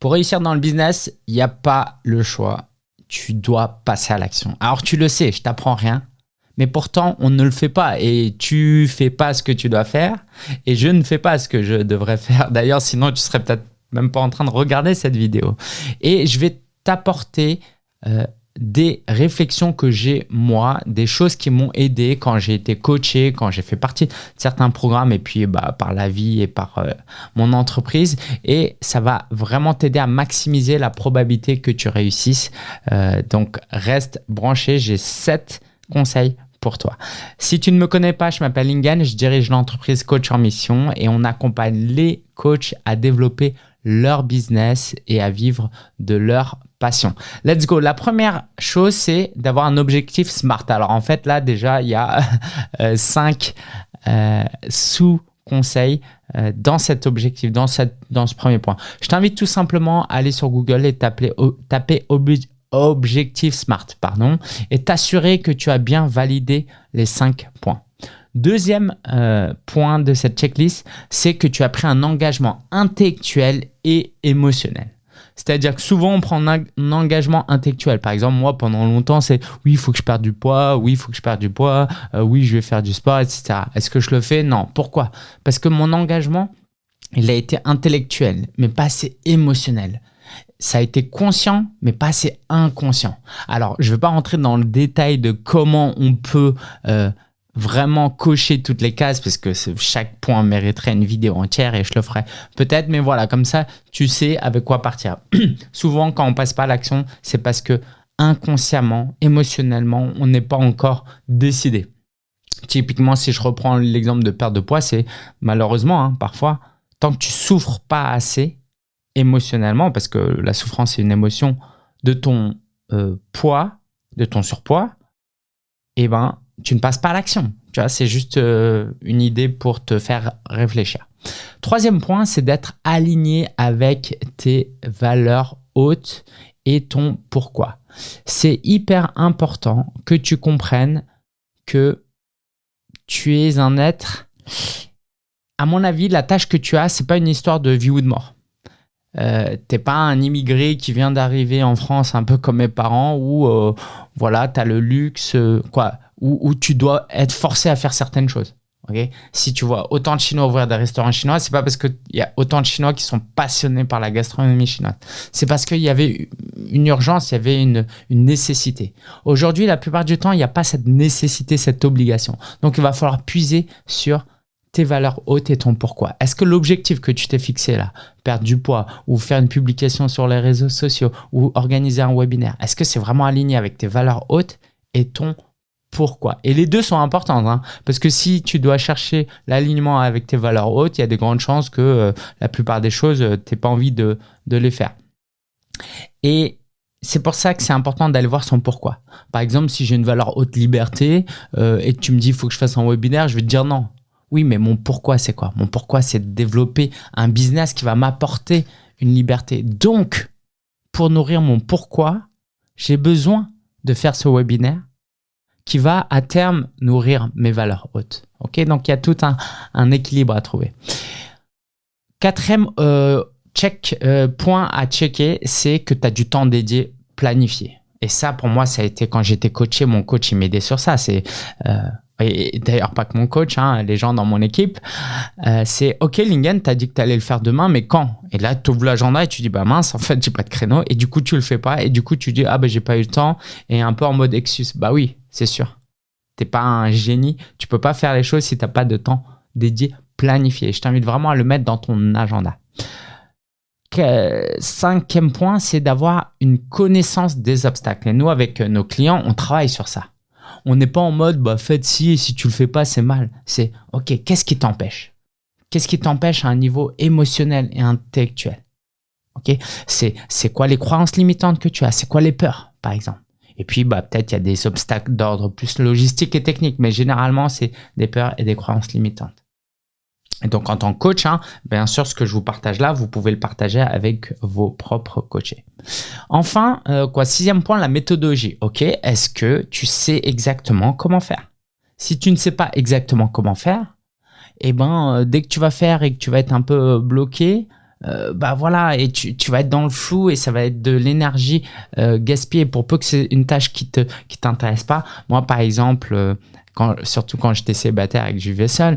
Pour réussir dans le business, il n'y a pas le choix. Tu dois passer à l'action. Alors tu le sais, je t'apprends rien. Mais pourtant, on ne le fait pas et tu fais pas ce que tu dois faire et je ne fais pas ce que je devrais faire. D'ailleurs, sinon, tu serais peut-être même pas en train de regarder cette vidéo. Et je vais t'apporter euh, des réflexions que j'ai moi, des choses qui m'ont aidé quand j'ai été coaché, quand j'ai fait partie de certains programmes et puis bah, par la vie et par euh, mon entreprise. Et ça va vraiment t'aider à maximiser la probabilité que tu réussisses. Euh, donc reste branché, j'ai sept conseils pour toi. Si tu ne me connais pas, je m'appelle Lingen, je dirige l'entreprise Coach en Mission et on accompagne les coachs à développer leur business et à vivre de leur passion. Let's go. La première chose, c'est d'avoir un objectif SMART. Alors en fait, là déjà, il y a euh, cinq euh, sous-conseils euh, dans cet objectif, dans, cette, dans ce premier point. Je t'invite tout simplement à aller sur Google et taper, taper objectif SMART pardon, et t'assurer que tu as bien validé les cinq points. Deuxième point de cette checklist, c'est que tu as pris un engagement intellectuel et émotionnel. C'est-à-dire que souvent, on prend un, engagement intellectuel. Par exemple, moi, pendant longtemps, c'est oui, il faut que je perde du poids, oui, il faut que je perde du poids, euh, oui, je vais faire du sport, etc. Est-ce que je le fais? Non. Pourquoi? Parce que mon engagement, il a été intellectuel, mais pas assez émotionnel. Ça a été conscient, mais pas assez inconscient. Alors, je ne vais pas rentrer dans le détail de comment on peut... Euh, vraiment cocher toutes les cases parce que chaque point mériterait une vidéo entière et je le ferai peut-être mais voilà comme ça tu sais avec quoi partir. Souvent quand on passe pas à l'action c'est parce que inconsciemment émotionnellement on n'est pas encore décidé. Typiquement si je reprends l'exemple de perte de poids c'est malheureusement hein, parfois tant que tu souffres pas assez émotionnellement parce que la souffrance c'est une émotion de ton euh, poids de ton surpoids et eh ben tu ne passes pas à l'action. Tu vois, c'est juste euh, une idée pour te faire réfléchir. Troisième point, c'est d'être aligné avec tes valeurs hautes et ton pourquoi. C'est hyper important que tu comprennes que tu es un être. À mon avis, la tâche que tu as, c'est pas une histoire de vie ou de mort. Euh, t'es pas un immigré qui vient d'arriver en France un peu comme mes parents où euh, voilà tu as le luxe quoi où, tu dois être forcé à faire certaines choses. Okay si tu vois autant de Chinois ouvrir des restaurants chinois, c'est pas parce qu'il y a autant de Chinois qui sont passionnés par la gastronomie chinoise. C'est parce qu'il y avait une urgence, il y avait une, une nécessité. Aujourd'hui, la plupart du temps, il n'y a pas cette nécessité, cette obligation. Donc, il va falloir puiser sur tes valeurs hautes et ton pourquoi. Est-ce que l'objectif que tu t'es fixé là, perdre du poids ou faire une publication sur les réseaux sociaux ou organiser un webinaire, est-ce que c'est vraiment aligné avec tes valeurs hautes et ton pourquoi. Et les deux sont importants, hein, parce que si tu dois chercher l'alignement avec tes valeurs hautes, il y a des grandes chances que euh, la plupart des choses, euh, tu pas envie de, les faire. Et c'est pour ça que c'est important d'aller voir son pourquoi. Par exemple, si j'ai une valeur haute liberté euh, et que tu me dis il faut que je fasse un webinaire, je vais te dire non. Oui, mais mon pourquoi c'est quoi? Mon pourquoi c'est de développer un business qui va m'apporter une liberté. Donc, pour nourrir mon pourquoi, j'ai besoin de faire ce webinaire qui va à terme nourrir mes valeurs hautes. Ok, donc il y a tout un, équilibre à trouver. Quatrième euh, check, euh, point à checker, c'est que tu as du temps dédié planifié. Et ça, pour moi, ça a été quand j'étais coaché, mon coach, il m'aidait sur ça. C'est euh, et d'ailleurs pas que mon coach, hein, les gens dans mon équipe, c'est OK Lingen, tu as dit que tu allais le faire demain, mais quand? Et là, tu ouvres l'agenda et tu dis bah mince, en fait, j'ai pas de créneau et du coup, tu le fais pas et du coup, tu dis ah bah j'ai pas eu le temps et un peu en mode excuse. Bah oui, c'est sûr. T'es pas un génie, tu peux pas faire les choses si t'as pas de temps dédié planifié. Je t'invite vraiment à le mettre dans ton agenda. Cinquième point, c'est d'avoir une connaissance des obstacles. Et nous, avec nos clients, on travaille sur ça on n'est pas en mode bah faites ci et si tu le fais pas c'est mal. C'est ok qu'est-ce qui t'empêche? Qu'est-ce qui t'empêche à un niveau émotionnel et intellectuel? Ok? C'est quoi les croyances limitantes que tu as? C'est quoi les peurs par exemple? Et puis bah peut-être il y a des obstacles d'ordre plus logistique et technique, mais généralement c'est des peurs et des croyances limitantes. Et donc, en tant que coach, hein, bien sûr, ce que je vous partage là, vous pouvez le partager avec vos propres coachés. Enfin, euh, quoi, sixième point, la méthodologie. Ok, est-ce que tu sais exactement comment faire? Si tu ne sais pas exactement comment faire, eh ben, euh, dès que tu vas faire et que tu vas être un peu bloqué, euh, bah voilà, et tu, tu, vas être dans le flou et ça va être de l'énergie euh, gaspillée pour peu que c'est une tâche qui te qui t'intéresse pas. Moi, par exemple, euh, surtout quand j'étais célibataire et que je seul,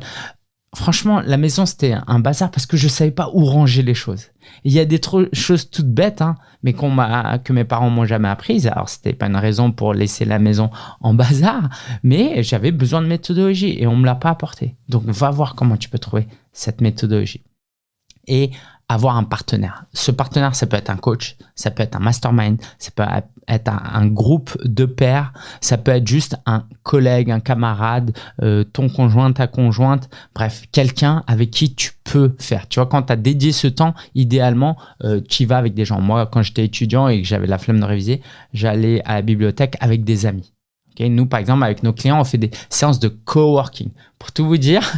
franchement, la maison, c'était un bazar parce que je savais pas où ranger les choses. Il y a des choses toutes bêtes, hein, mais qu'on m'a, que mes parents m'ont jamais apprises. Alors, c'était pas une raison pour laisser la maison en bazar, mais j'avais besoin de méthodologie et on me l'a pas apporté. Donc, va voir comment tu peux trouver cette méthodologie. Et avoir un partenaire. Ce partenaire, ça peut être un coach, ça peut être un mastermind, ça peut être un, groupe de pairs, ça peut être juste un collègue, un camarade, euh, ton conjoint, ta conjointe, bref, quelqu'un avec qui tu peux faire. Tu vois, quand tu as dédié ce temps, idéalement, euh, tu y vas avec des gens. Moi, quand j'étais étudiant et que j'avais la flemme de réviser, j'allais à la bibliothèque avec des amis. Nous, par exemple, avec nos clients, on fait des séances de coworking. Pour tout vous dire,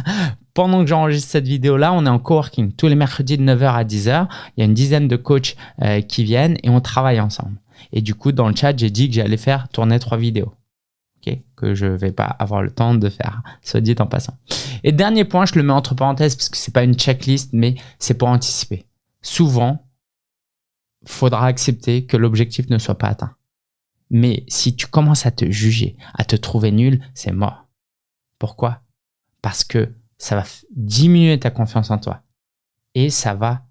pendant que j'enregistre cette vidéo-là, on est en coworking. Tous les mercredis de 9h à 10h, il y a une dizaine de coachs euh, qui viennent et on travaille ensemble. Et du coup, dans le chat, j'ai dit que j'allais faire tourner trois vidéos. Okay que je vais pas avoir le temps de faire, soit dit en passant. Et dernier point, je le mets entre parenthèses parce que c'est pas une checklist, mais c'est pour anticiper. Souvent, faudra accepter que l'objectif ne soit pas atteint. Mais si tu commences à te juger, à te trouver nul, c'est mort. Pourquoi? Parce que ça va diminuer ta confiance en toi et ça va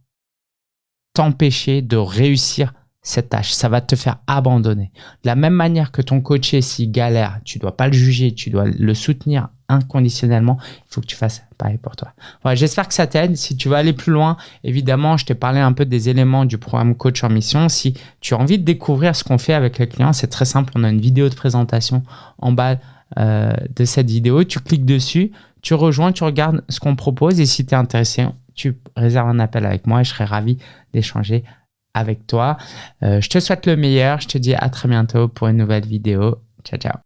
t'empêcher de réussir cette tâche. Ça va te faire abandonner. De la même manière que ton coaché, s'il galère, tu dois pas le juger, tu dois le soutenir inconditionnellement. Il faut que tu fasses pareil pour toi. J'espère que ça t'aide. Si tu veux aller plus loin, évidemment, je t'ai parlé un peu des éléments du programme Coach en Mission. Si tu as envie de découvrir ce qu'on fait avec les clients, c'est très simple. On a une vidéo de présentation en bas euh, de cette vidéo. Tu cliques dessus, tu rejoins, tu regardes ce qu'on propose et si tu es intéressé, tu réserves un appel avec moi et je serai ravi d'échanger avec toi. Euh, je te souhaite le meilleur. Je te dis à très bientôt pour une nouvelle vidéo. Ciao, ciao.